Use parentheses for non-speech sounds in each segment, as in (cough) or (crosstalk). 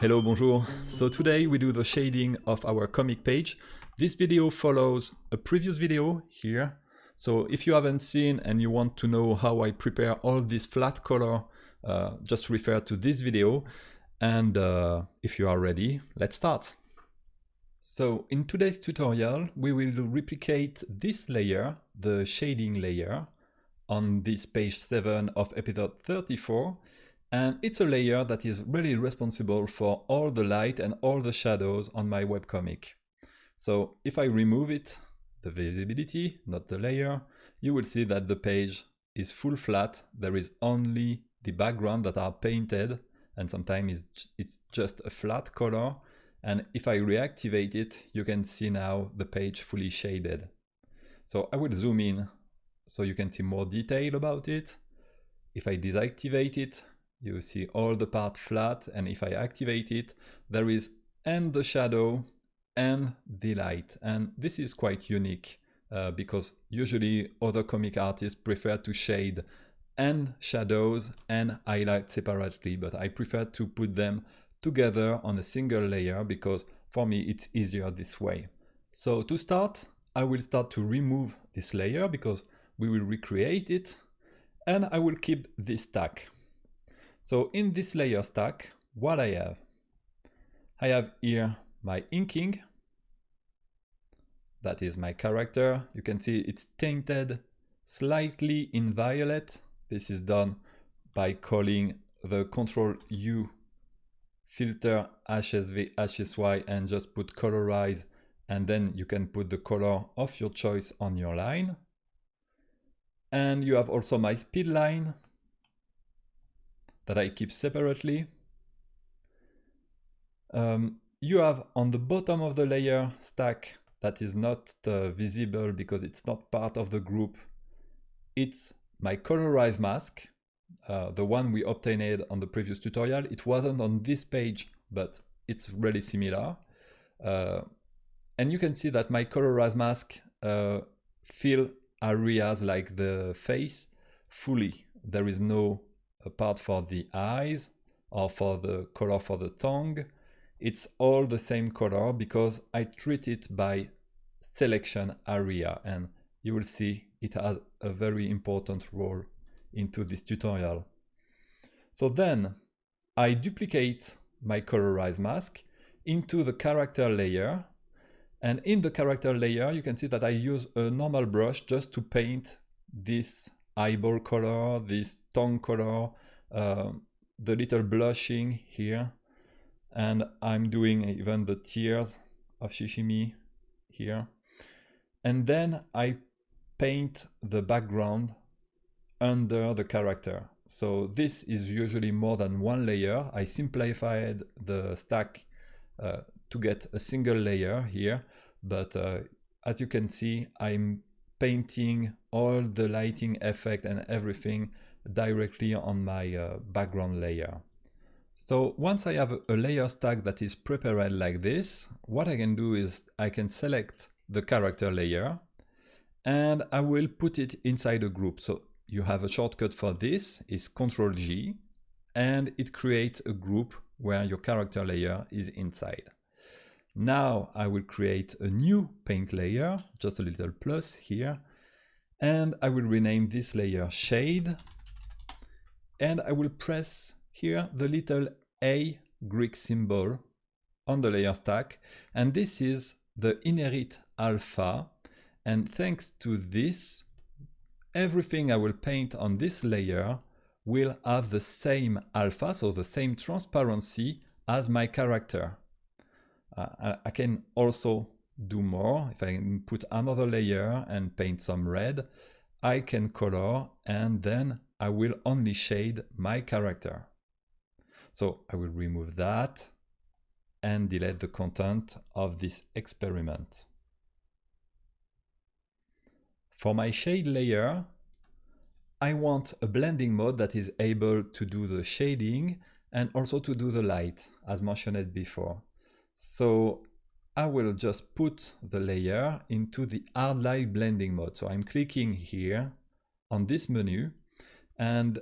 Hello, bonjour. So today we do the shading of our comic page. This video follows a previous video here. So if you haven't seen and you want to know how I prepare all this flat color, uh, just refer to this video. And uh, if you are ready, let's start. So in today's tutorial, we will replicate this layer, the shading layer, on this page 7 of episode 34 and it's a layer that is really responsible for all the light and all the shadows on my webcomic. So if I remove it, the visibility, not the layer, you will see that the page is full flat. There is only the background that are painted and sometimes it's just a flat color. And if I reactivate it, you can see now the page fully shaded. So I will zoom in so you can see more detail about it. If I deactivate it, you see all the part flat and if I activate it there is and the shadow and the light and this is quite unique uh, because usually other comic artists prefer to shade and shadows and highlight separately but I prefer to put them together on a single layer because for me it's easier this way. So to start I will start to remove this layer because we will recreate it and I will keep this stack. So in this layer stack, what I have? I have here my inking. That is my character. You can see it's tainted slightly in violet. This is done by calling the Control U filter HSV HSY and just put colorize and then you can put the color of your choice on your line. And you have also my speed line that I keep separately. Um, you have on the bottom of the layer stack that is not uh, visible because it's not part of the group. It's my colorize mask, uh, the one we obtained on the previous tutorial. It wasn't on this page, but it's really similar. Uh, and you can see that my colorize mask uh, fill areas like the face fully. There is no a part for the eyes or for the color for the tongue. It's all the same color because I treat it by selection area and you will see it has a very important role into this tutorial. So then I duplicate my colorize mask into the character layer and in the character layer you can see that I use a normal brush just to paint this eyeball color, this tongue color, uh, the little blushing here. And I'm doing even the tears of Shichimi here. And then I paint the background under the character. So this is usually more than one layer. I simplified the stack uh, to get a single layer here. But uh, as you can see, I'm painting all the lighting effect and everything directly on my uh, background layer. So once I have a layer stack that is prepared like this, what I can do is I can select the character layer and I will put it inside a group. So you have a shortcut for this is Control G and it creates a group where your character layer is inside. Now I will create a new paint layer, just a little plus here, and I will rename this layer shade and I will press here the little A Greek symbol on the layer stack and this is the inherit alpha and thanks to this everything I will paint on this layer will have the same alpha so the same transparency as my character. Uh, I can also do more if I put another layer and paint some red I can color and then I will only shade my character. So I will remove that and delete the content of this experiment. For my shade layer, I want a blending mode that is able to do the shading and also to do the light, as mentioned before. So I will just put the layer into the hard light blending mode. So I'm clicking here on this menu and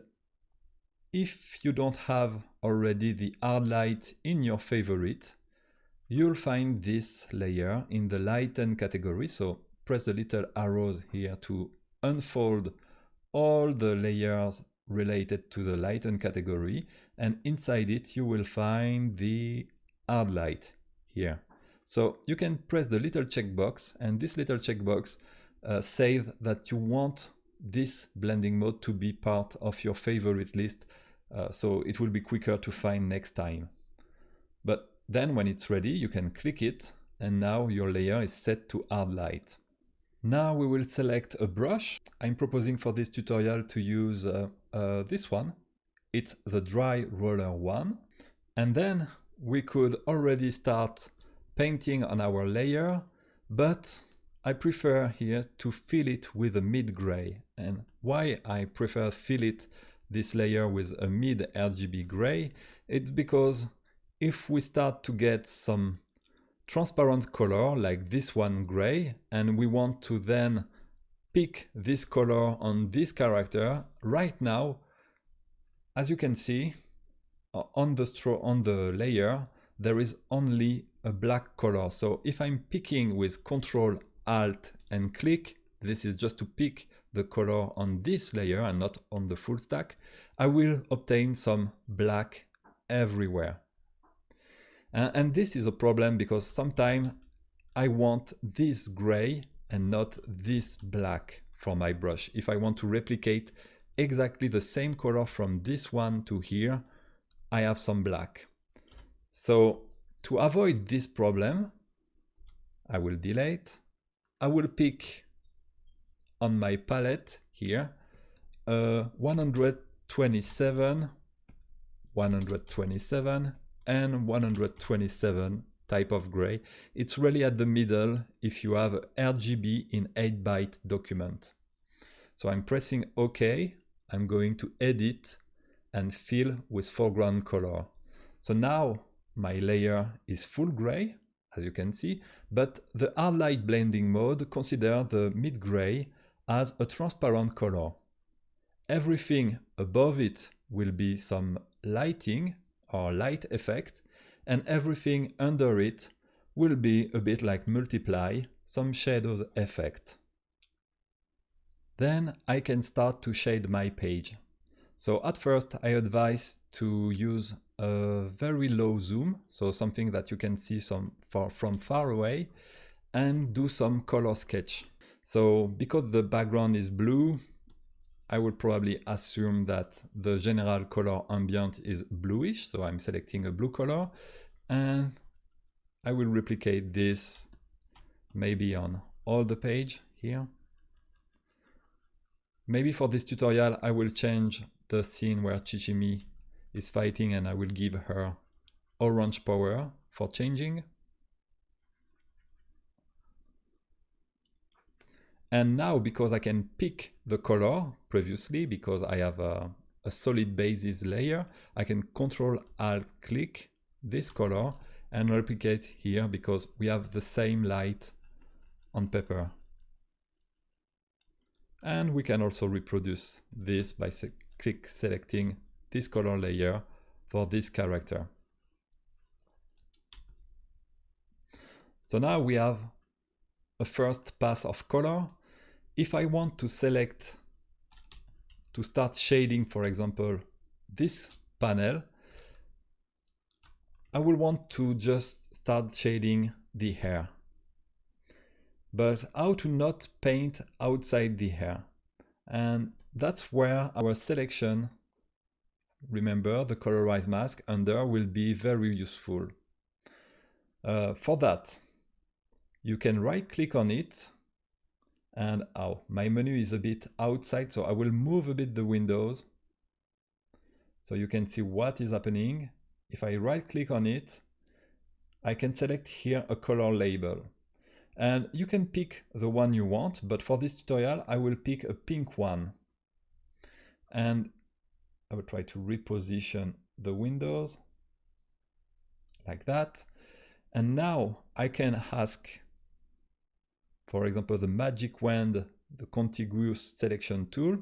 if you don't have already the hard light in your favorite, you'll find this layer in the lighten category. So press the little arrows here to unfold all the layers related to the lighten category. And inside it, you will find the hard light here. So you can press the little checkbox and this little checkbox uh, says that you want this blending mode to be part of your favorite list uh, so it will be quicker to find next time. But then when it's ready, you can click it and now your layer is set to hard light. Now we will select a brush. I'm proposing for this tutorial to use uh, uh, this one. It's the dry roller one. And then we could already start painting on our layer, but I prefer here to fill it with a mid-gray. And why I prefer fill it this layer with a mid RGB gray, it's because if we start to get some transparent color like this one gray, and we want to then pick this color on this character, right now, as you can see, on the straw on the layer, there is only a black color. So if I'm picking with Control Alt and click, this is just to pick the color on this layer and not on the full stack, I will obtain some black everywhere. Uh, and this is a problem because sometimes I want this gray and not this black for my brush. If I want to replicate exactly the same color from this one to here, I have some black. So to avoid this problem, I will delete. I will pick on my palette here uh, 127, 127 and 127 type of gray. It's really at the middle if you have RGB in 8 byte document. So I'm pressing OK. I'm going to edit and fill with foreground color. So now my layer is full gray, as you can see, but the hard light blending mode consider the mid gray as a transparent color. Everything above it will be some lighting or light effect, and everything under it will be a bit like multiply, some shadows effect. Then I can start to shade my page. So at first I advise to use a very low zoom, so something that you can see some far, from far away, and do some color sketch. So because the background is blue, I would probably assume that the general color ambient is bluish. So I'm selecting a blue color and I will replicate this maybe on all the page here. Maybe for this tutorial, I will change the scene where Shichimi is fighting and I will give her orange power for changing. And now because I can pick the color previously, because I have a, a solid basis layer, I can control alt click this color and replicate here because we have the same light on paper. And we can also reproduce this by se click selecting this color layer for this character. So now we have a first pass of color if I want to select to start shading, for example, this panel, I will want to just start shading the hair. But how to not paint outside the hair? And that's where our selection, remember the colorize mask under will be very useful. Uh, for that, you can right click on it and oh, my menu is a bit outside, so I will move a bit the windows so you can see what is happening. If I right click on it, I can select here a color label. And you can pick the one you want, but for this tutorial, I will pick a pink one. And I will try to reposition the windows like that. And now I can ask for example, the magic wand, the contiguous selection tool.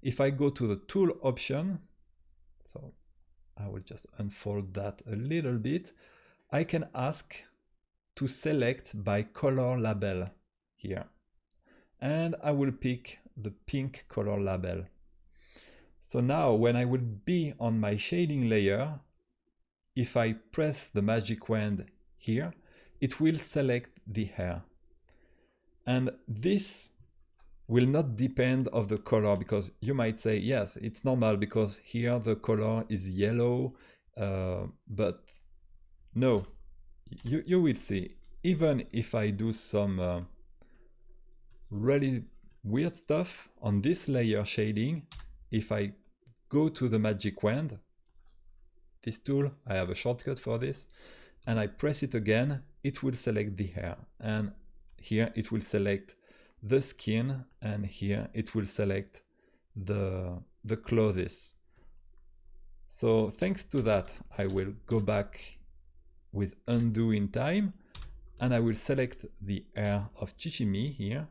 If I go to the tool option, so I will just unfold that a little bit. I can ask to select by color label here. And I will pick the pink color label. So now when I will be on my shading layer, if I press the magic wand here, it will select the hair. And this will not depend of the color because you might say, yes, it's normal because here the color is yellow, uh, but no, you, you will see, even if I do some uh, really weird stuff on this layer shading, if I go to the magic wand, this tool, I have a shortcut for this, and I press it again, it will select the hair. And here it will select the skin and here it will select the, the clothes. So thanks to that, I will go back with undo in time and I will select the hair of Shichimi here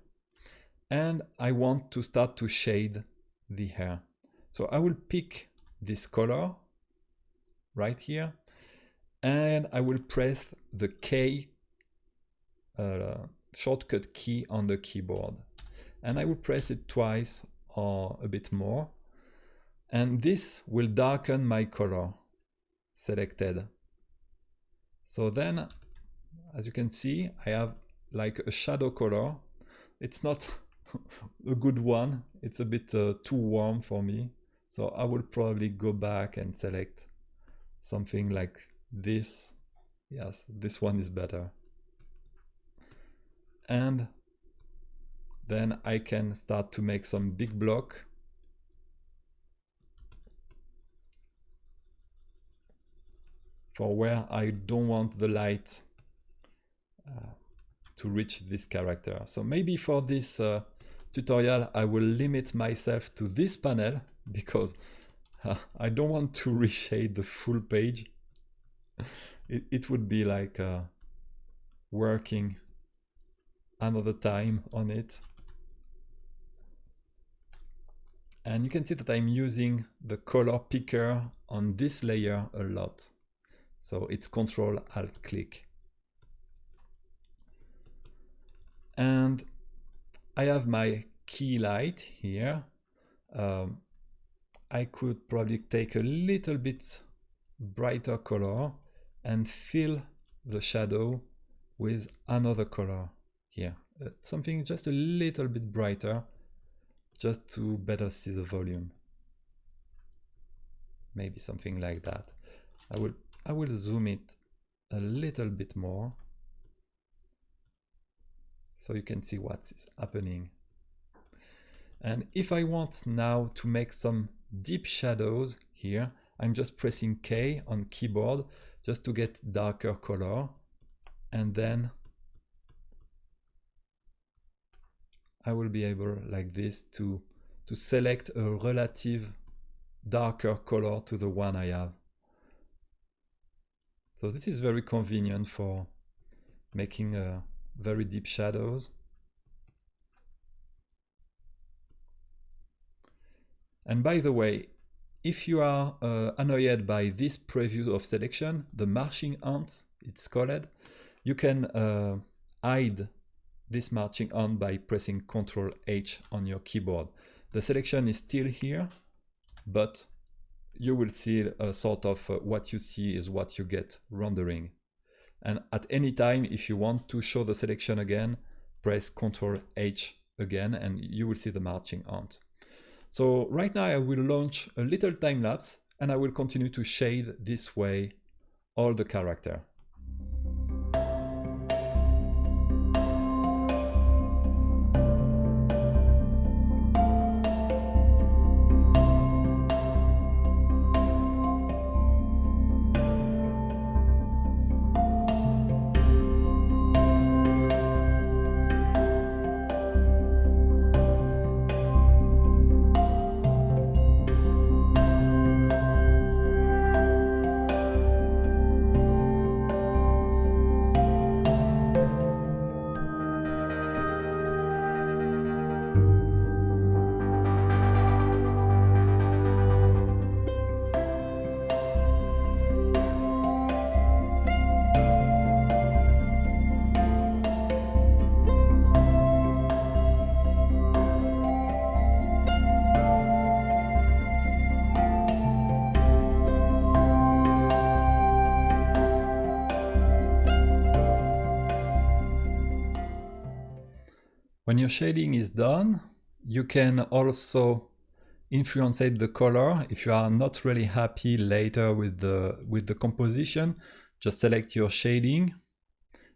and I want to start to shade the hair. So I will pick this color right here and I will press the K uh, shortcut key on the keyboard. And I will press it twice or a bit more. And this will darken my color selected. So then, as you can see, I have like a shadow color. It's not (laughs) a good one. It's a bit uh, too warm for me. So I will probably go back and select something like this. Yes, this one is better and then I can start to make some big block for where I don't want the light uh, to reach this character. So maybe for this uh, tutorial I will limit myself to this panel (laughs) because uh, I don't want to (laughs) reshade the full page. (laughs) it, it would be like uh, working another time on it. And you can see that I'm using the color picker on this layer a lot. So it's Control Alt click. And I have my key light here. Um, I could probably take a little bit brighter color and fill the shadow with another color here. Uh, something just a little bit brighter, just to better see the volume. Maybe something like that. I will, I will zoom it a little bit more so you can see what is happening. And if I want now to make some deep shadows here, I'm just pressing K on keyboard just to get darker color and then I will be able like this to, to select a relative darker color to the one I have. So this is very convenient for making uh, very deep shadows. And by the way, if you are uh, annoyed by this preview of selection, the marching ants, it's called, you can uh, hide this marching on by pressing Ctrl H on your keyboard. The selection is still here, but you will see a sort of uh, what you see is what you get rendering. And at any time, if you want to show the selection again, press Ctrl H again and you will see the marching ant. So right now I will launch a little time lapse and I will continue to shade this way all the character. When your shading is done, you can also influence the color. If you are not really happy later with the, with the composition, just select your shading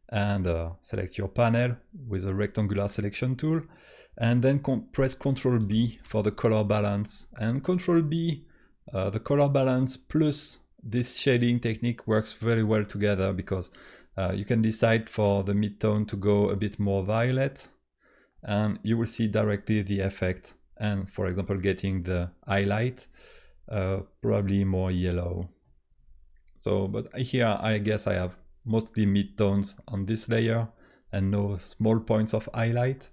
and uh, select your panel with a rectangular selection tool and then press Ctrl B for the color balance and Ctrl B uh, the color balance plus this shading technique works very well together because uh, you can decide for the midtone to go a bit more violet and you will see directly the effect. And for example getting the highlight uh, probably more yellow. So but here I guess I have mostly midtones on this layer and no small points of highlight.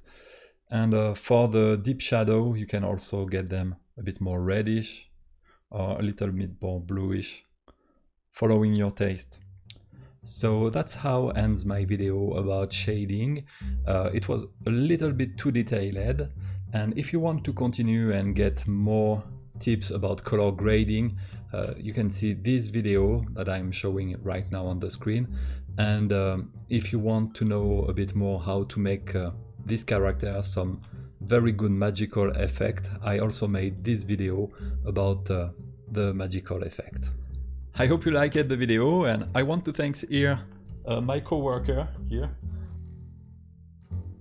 And uh, for the deep shadow you can also get them a bit more reddish or a little bit more bluish following your taste so that's how ends my video about shading. Uh, it was a little bit too detailed and if you want to continue and get more tips about color grading, uh, you can see this video that I'm showing right now on the screen. And um, if you want to know a bit more how to make uh, this character some very good magical effect, I also made this video about uh, the magical effect. I hope you liked the video and I want to thank here uh, my co-worker here.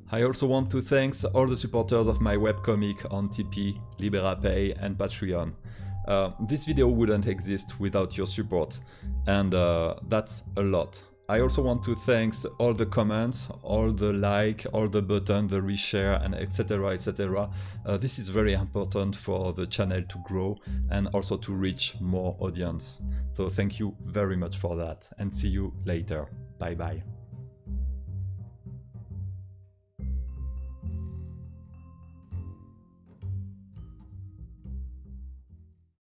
I also want to thank all the supporters of my webcomic on Tipeee, Liberapay and Patreon. Uh, this video wouldn't exist without your support and uh, that's a lot. I also want to thank all the comments, all the like, all the button, the reshare and etc etc. Uh, this is very important for the channel to grow and also to reach more audience. So thank you very much for that and see you later. Bye bye.